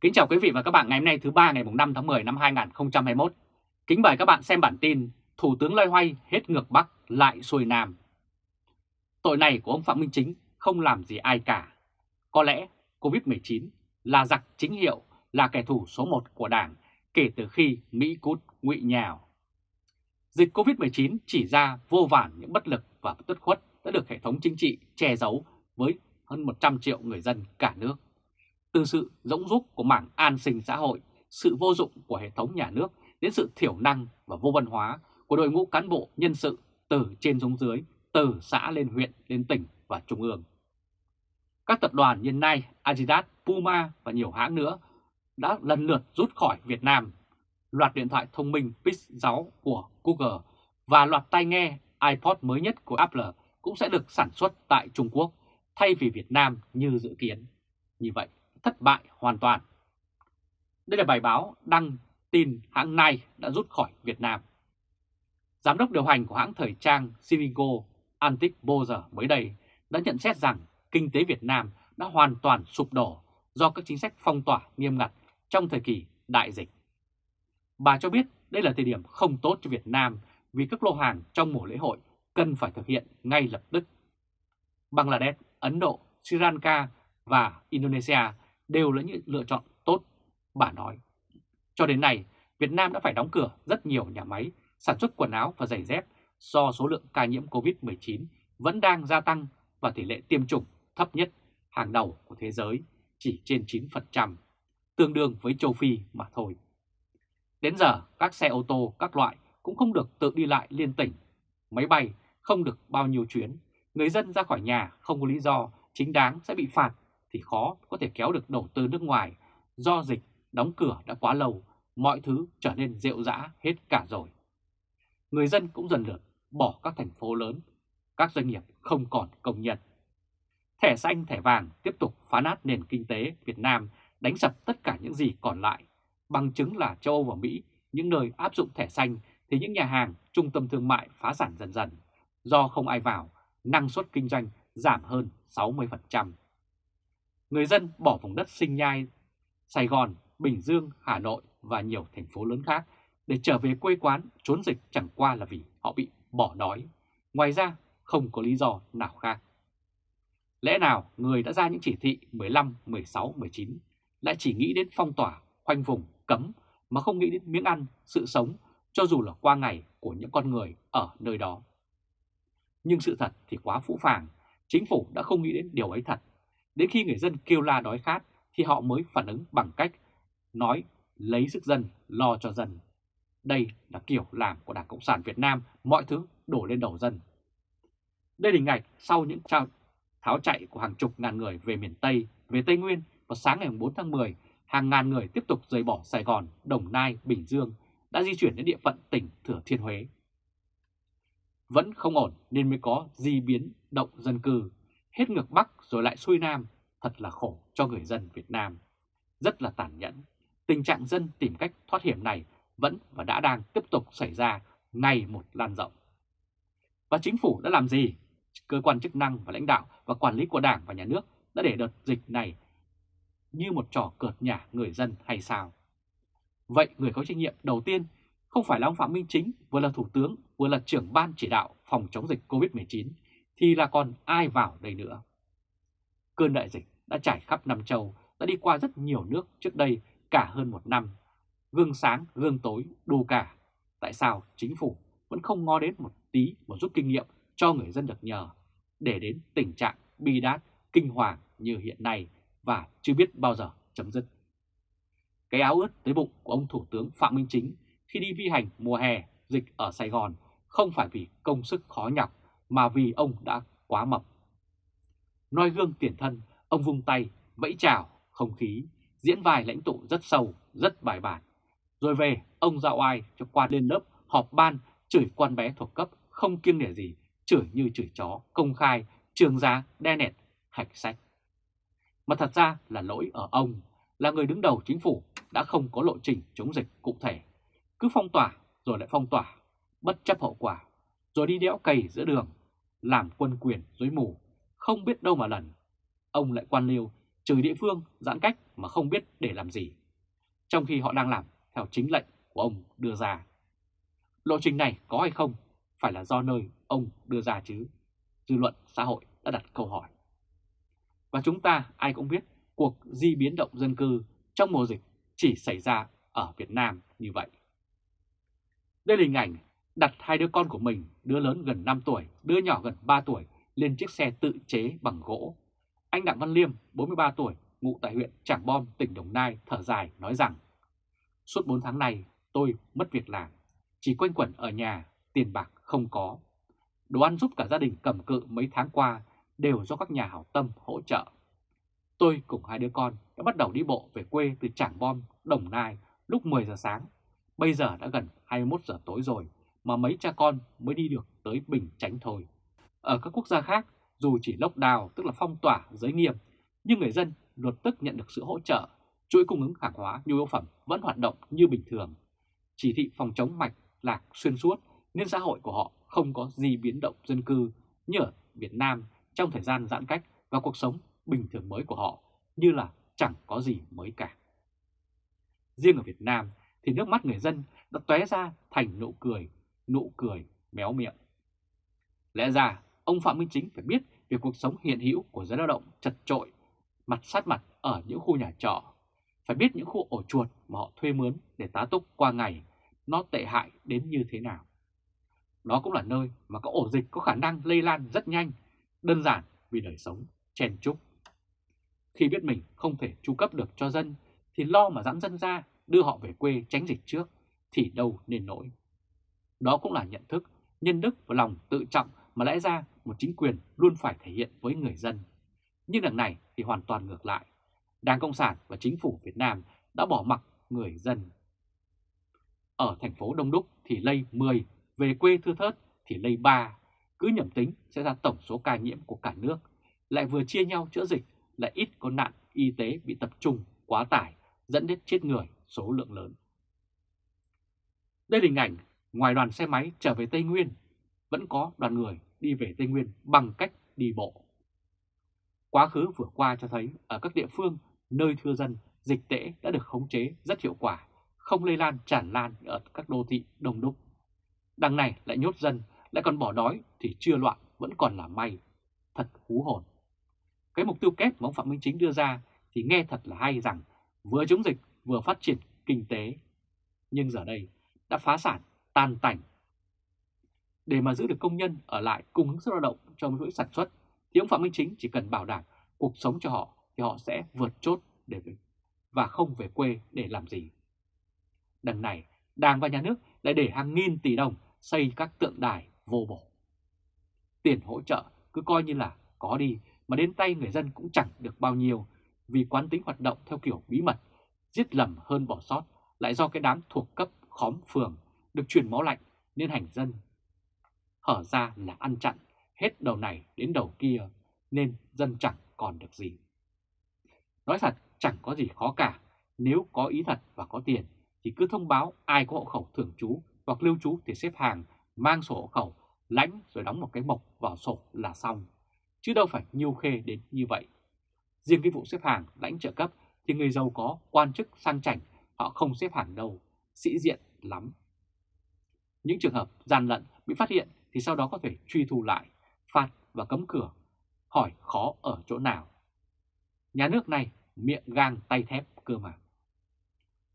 Kính chào quý vị và các bạn ngày hôm nay thứ ba ngày 5 tháng 10 năm 2021. Kính mời các bạn xem bản tin Thủ tướng loay hoay hết ngược Bắc lại xuôi Nam. Tội này của ông Phạm Minh Chính không làm gì ai cả. Có lẽ Covid-19 là giặc chính hiệu, là kẻ thù số 1 của Đảng kể từ khi Mỹ cút ngụy nhào. Dịch Covid-19 chỉ ra vô vàn những bất lực và tất khuất đã được hệ thống chính trị che giấu với hơn 100 triệu người dân cả nước. Từ sự rỗng rúc của mảng an sinh xã hội, sự vô dụng của hệ thống nhà nước đến sự thiểu năng và vô văn hóa của đội ngũ cán bộ nhân sự từ trên xuống dưới, từ xã lên huyện, lên tỉnh và trung ương. Các tập đoàn như Nike, Adidas, Puma và nhiều hãng nữa đã lần lượt rút khỏi Việt Nam. Loạt điện thoại thông minh Pix 6 của Google và loạt tai nghe iPod mới nhất của Apple cũng sẽ được sản xuất tại Trung Quốc thay vì Việt Nam như dự kiến. Như vậy, thất bại hoàn toàn. Đây là bài báo đăng tin hãng Nike đã rút khỏi Việt Nam. Giám đốc điều hành của hãng thời trang Sinigo Antic Bozer mới đây đã nhận xét rằng kinh tế Việt Nam đã hoàn toàn sụp đổ do các chính sách phong tỏa nghiêm ngặt trong thời kỳ đại dịch. Bà cho biết đây là thời điểm không tốt cho Việt Nam vì các lô hàng trong mùa lễ hội cần phải thực hiện ngay lập tức. Bangladesh, Ấn Độ, Sri Lanka và Indonesia đều là những lựa chọn tốt, bà nói. Cho đến nay, Việt Nam đã phải đóng cửa rất nhiều nhà máy sản xuất quần áo và giày dép do số lượng ca nhiễm COVID-19 vẫn đang gia tăng và tỷ lệ tiêm chủng thấp nhất hàng đầu của thế giới chỉ trên 9%, tương đương với châu Phi mà thôi. Đến giờ, các xe ô tô các loại cũng không được tự đi lại liên tỉnh, máy bay không được bao nhiêu chuyến, người dân ra khỏi nhà không có lý do chính đáng sẽ bị phạt thì khó có thể kéo được đầu tư nước ngoài do dịch đóng cửa đã quá lâu, mọi thứ trở nên rệu rã hết cả rồi. Người dân cũng dần lượt bỏ các thành phố lớn, các doanh nghiệp không còn công nhận Thẻ xanh, thẻ vàng tiếp tục phá nát nền kinh tế Việt Nam, đánh sập tất cả những gì còn lại. Bằng chứng là châu Âu và Mỹ, những nơi áp dụng thẻ xanh thì những nhà hàng, trung tâm thương mại phá sản dần dần. Do không ai vào, năng suất kinh doanh giảm hơn 60%. Người dân bỏ vùng đất sinh nhai Sài Gòn, Bình Dương, Hà Nội và nhiều thành phố lớn khác để trở về quê quán trốn dịch chẳng qua là vì họ bị bỏ đói. Ngoài ra không có lý do nào khác. Lẽ nào người đã ra những chỉ thị 15, 16, 19 lại chỉ nghĩ đến phong tỏa, khoanh vùng, cấm mà không nghĩ đến miếng ăn, sự sống cho dù là qua ngày của những con người ở nơi đó. Nhưng sự thật thì quá phũ phàng, chính phủ đã không nghĩ đến điều ấy thật. Đến khi người dân kêu la đói khát thì họ mới phản ứng bằng cách nói lấy sức dân, lo cho dân. Đây là kiểu làm của Đảng Cộng sản Việt Nam, mọi thứ đổ lên đầu dân. Đây là hình ảnh sau những trao tháo chạy của hàng chục ngàn người về miền Tây, về Tây Nguyên vào sáng ngày 4 tháng 10, hàng ngàn người tiếp tục rời bỏ Sài Gòn, Đồng Nai, Bình Dương, đã di chuyển đến địa phận tỉnh Thừa Thiên Huế. Vẫn không ổn nên mới có di biến động dân cư, hết ngược Bắc rồi lại xuôi Nam, thật là khổ cho người dân Việt Nam. Rất là tàn nhẫn, tình trạng dân tìm cách thoát hiểm này vẫn và đã đang tiếp tục xảy ra ngày một lan rộng. Và chính phủ đã làm gì? Cơ quan chức năng và lãnh đạo và quản lý của Đảng và Nhà nước đã để đợt dịch này như một trò cợt nhả người dân hay sao? Vậy người có trách nhiệm đầu tiên không phải là ông Phạm Minh Chính, vừa là Thủ tướng, vừa là trưởng ban chỉ đạo phòng chống dịch COVID-19, thì là còn ai vào đây nữa? Cơn đại dịch đã trải khắp Nam Châu, đã đi qua rất nhiều nước trước đây cả hơn một năm. Gương sáng, gương tối, đủ cả. Tại sao chính phủ vẫn không ngó đến một tí một rút kinh nghiệm cho người dân được nhờ, để đến tình trạng bi đát, kinh hoàng như hiện nay và chưa biết bao giờ chấm dứt. Cái áo ướt tới bụng của ông Thủ tướng Phạm Minh Chính khi đi vi hành mùa hè dịch ở Sài Gòn không phải vì công sức khó nhọc mà vì ông đã quá mập. Noi gương tiền thân, ông vung tay, vẫy chào, không khí, diễn vài lãnh tụ rất sâu, rất bài bản. Rồi về, ông dạo ai cho qua lên lớp, họp ban, chửi quan bé thuộc cấp, không kiêng nể gì, chửi như chửi chó, công khai, trường giá, đe nẹt, hạch sách. Mà thật ra là lỗi ở ông, là người đứng đầu chính phủ đã không có lộ trình chống dịch cụ thể. Cứ phong tỏa rồi lại phong tỏa, bất chấp hậu quả, rồi đi đẽo cày giữa đường, làm quân quyền dối mù, không biết đâu mà lần. Ông lại quan liêu trừ địa phương giãn cách mà không biết để làm gì, trong khi họ đang làm theo chính lệnh của ông đưa ra. Lộ trình này có hay không phải là do nơi ông đưa ra chứ? Dư luận xã hội đã đặt câu hỏi. Và chúng ta ai cũng biết cuộc di biến động dân cư trong mùa dịch chỉ xảy ra ở Việt Nam như vậy. Đây là hình ảnh đặt hai đứa con của mình, đứa lớn gần 5 tuổi, đứa nhỏ gần 3 tuổi, lên chiếc xe tự chế bằng gỗ. Anh Đặng Văn Liêm, 43 tuổi, ngụ tại huyện Trảng Bom, tỉnh Đồng Nai, thở dài nói rằng Suốt 4 tháng này tôi mất việc làm, chỉ quanh quẩn ở nhà, tiền bạc không có. Đồ ăn giúp cả gia đình cầm cự mấy tháng qua đều do các nhà hảo tâm hỗ trợ. Tôi cùng hai đứa con đã bắt đầu đi bộ về quê từ Trảng Bom, Đồng Nai lúc 10 giờ sáng. Bây giờ đã gần 21 giờ tối rồi mà mấy cha con mới đi được tới Bình Chánh thôi. Ở các quốc gia khác, dù chỉ lockdown tức là phong tỏa giới nghiêm, nhưng người dân luật tức nhận được sự hỗ trợ, chuỗi cung ứng hàng hóa nhu yếu phẩm vẫn hoạt động như bình thường. Chỉ thị phòng chống mạch lạc xuyên suốt nên xã hội của họ không có gì biến động dân cư như ở Việt Nam trong thời gian giãn cách và cuộc sống bình thường mới của họ như là chẳng có gì mới cả. Riêng ở Việt Nam thì nước mắt người dân đã tóe ra thành nụ cười, nụ cười méo miệng. Lẽ ra ông Phạm Minh Chính phải biết về cuộc sống hiện hữu của giới lao động chật trội, mặt sát mặt ở những khu nhà trọ, phải biết những khu ổ chuột mà họ thuê mướn để tá túc qua ngày nó tệ hại đến như thế nào. Đó cũng là nơi mà các ổ dịch có khả năng lây lan rất nhanh, đơn giản vì đời sống chen chúc. Khi biết mình không thể chu cấp được cho dân thì lo mà dãn dân ra đưa họ về quê tránh dịch trước thì đâu nên nổi. Đó cũng là nhận thức, nhân đức và lòng tự trọng mà lẽ ra một chính quyền luôn phải thể hiện với người dân. Nhưng đằng này thì hoàn toàn ngược lại. Đảng Cộng sản và chính phủ Việt Nam đã bỏ mặc người dân. Ở thành phố Đông Đúc thì lây 10, về quê thưa thớt thì lây 3. Cứ nhầm tính sẽ ra tổng số ca nhiễm của cả nước. Lại vừa chia nhau chữa dịch, lại ít có nạn y tế bị tập trung, quá tải, dẫn đến chết người số lượng lớn. Đây là hình ảnh ngoài đoàn xe máy trở về Tây Nguyên, vẫn có đoàn người đi về Tây Nguyên bằng cách đi bộ. Quá khứ vừa qua cho thấy ở các địa phương nơi thưa dân, dịch tễ đã được khống chế rất hiệu quả, không lây lan tràn lan ở các đô thị đông đúc. Đằng này lại nhốt dân, lại còn bỏ đói thì chưa loạn vẫn còn là may. Thật hú hồn. Cái mục tiêu kép mà ông Phạm Minh Chính đưa ra thì nghe thật là hay rằng vừa chống dịch vừa phát triển kinh tế. Nhưng giờ đây đã phá sản, tan tành. Để mà giữ được công nhân ở lại cung ứng sức lao động trong chuỗi sản xuất thì ông Phạm Minh Chính chỉ cần bảo đảm cuộc sống cho họ thì họ sẽ vượt chốt để và không về quê để làm gì. Đằng này, Đảng và Nhà nước lại để hàng nghìn tỷ đồng xây các tượng đài vô bổ. Tiền hỗ trợ cứ coi như là có đi mà đến tay người dân cũng chẳng được bao nhiêu vì quán tính hoạt động theo kiểu bí mật, giết lầm hơn bỏ sót lại do cái đám thuộc cấp khóm phường được truyền máu lạnh nên hành dân. Hở ra là ăn chặn hết đầu này đến đầu kia nên dân chẳng còn được gì. Nói thật chẳng có gì khó cả, nếu có ý thật và có tiền thì cứ thông báo ai có hộ khẩu thường trú hoặc lưu trú thì xếp hàng, mang sổ hộ khẩu, lãnh rồi đóng một cái mộc vào sổ là xong. Chứ đâu phải nhiêu khê đến như vậy. Riêng cái vụ xếp hàng lãnh trợ cấp thì người giàu có, quan chức sang chảnh, họ không xếp hàng đâu, sĩ diện lắm. Những trường hợp gian lận bị phát hiện thì sau đó có thể truy thu lại, phạt và cấm cửa. Hỏi khó ở chỗ nào? Nhà nước này miệng gang tay thép cơ mà.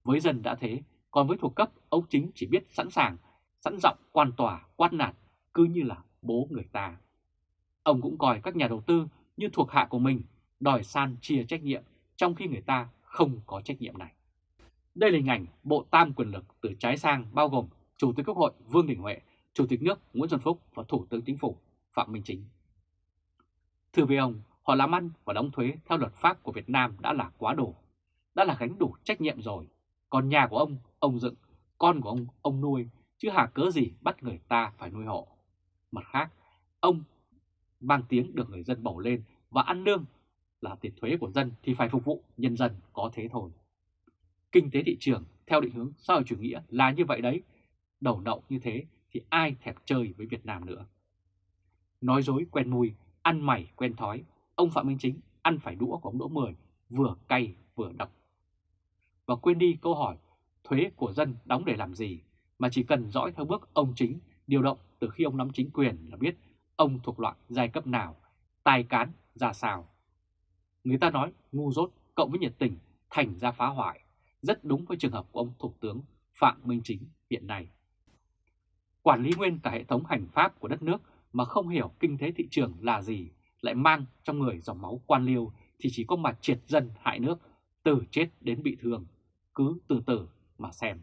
Với dân đã thế, còn với thuộc cấp, ông chính chỉ biết sẵn sàng, sẵn giọng quan tòa, quát nạt, cứ như là bố người ta. Ông cũng coi các nhà đầu tư như thuộc hạ của mình, đòi san chia trách nhiệm, trong khi người ta không có trách nhiệm này. Đây là hình ảnh bộ tam quyền lực từ trái sang bao gồm Chủ tịch Quốc hội Vương Đình Huệ, Chủ tịch nước Nguyễn Xuân Phúc và Thủ tướng Chính phủ Phạm Minh Chính. Thưa với ông, họ làm ăn và đóng thuế theo luật pháp của Việt Nam đã là quá đủ, đã là gánh đủ trách nhiệm rồi. Còn nhà của ông, ông dựng, con của ông, ông nuôi, chứ hà cớ gì bắt người ta phải nuôi hộ. Mặt khác, ông mang tiếng được người dân bầu lên và ăn lương là tiền thuế của dân thì phải phục vụ nhân dân có thế thôi. Kinh tế thị trường theo định hướng xã hội chủ nghĩa là như vậy đấy. Đầu nậu như thế thì ai thèm chơi với Việt Nam nữa. Nói dối quen mùi, ăn mày quen thói, ông Phạm Minh Chính ăn phải đũa của ông Đỗ Mười vừa cay vừa độc. Và quên đi câu hỏi thuế của dân đóng để làm gì, mà chỉ cần dõi theo bước ông chính điều động từ khi ông nắm chính quyền là biết ông thuộc loại giai cấp nào, tài cán ra sao. Người ta nói ngu dốt cộng với nhiệt tình thành ra phá hoại, rất đúng với trường hợp của ông Thủ tướng Phạm Minh Chính hiện nay. Quản lý nguyên cả hệ thống hành pháp của đất nước mà không hiểu kinh tế thị trường là gì, lại mang trong người dòng máu quan liêu thì chỉ có mà triệt dân hại nước, từ chết đến bị thương, cứ từ từ mà xem.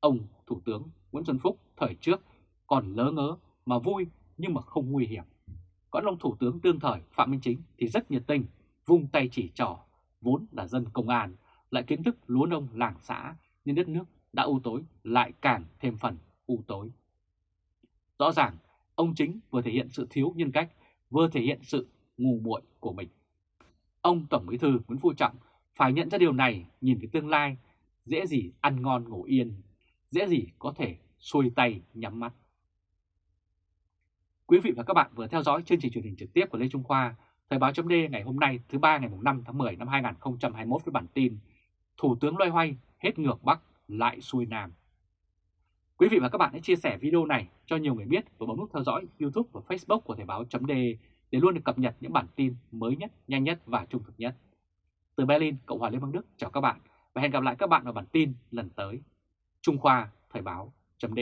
Ông Thủ tướng Nguyễn Xuân Phúc thời trước còn lỡ ngớ mà vui nhưng mà không nguy hiểm. Còn ông Thủ tướng đương thời Phạm Minh Chính thì rất nhiệt tình, vung tay chỉ trò, vốn là dân công an, lại kiến thức lúa nông làng xã nên đất nước đã u tối lại càng thêm phần u tối. Rõ ràng, ông Chính vừa thể hiện sự thiếu nhân cách, vừa thể hiện sự ngu muội của mình. Ông Tổng Bí thư Nguyễn Phú Trọng phải nhận ra điều này nhìn về tương lai, dễ gì ăn ngon ngủ yên, dễ gì có thể xuôi tay nhắm mắt. Quý vị và các bạn vừa theo dõi chương trình truyền hình trực tiếp của Lê Trung Khoa, Thời báo chấm ngày hôm nay thứ ba ngày 5 tháng 10 năm 2021 với bản tin Thủ tướng loay hoay hết ngược Bắc lại xuôi Nam. Quý vị và các bạn hãy chia sẻ video này cho nhiều người biết và bấm nút theo dõi YouTube và Facebook của Thời báo chấm để luôn được cập nhật những bản tin mới nhất, nhanh nhất và trung thực nhất. Từ Berlin, Cộng hòa Liên bang Đức chào các bạn và hẹn gặp lại các bạn vào bản tin lần tới. Trung Khoa Thời báo chấm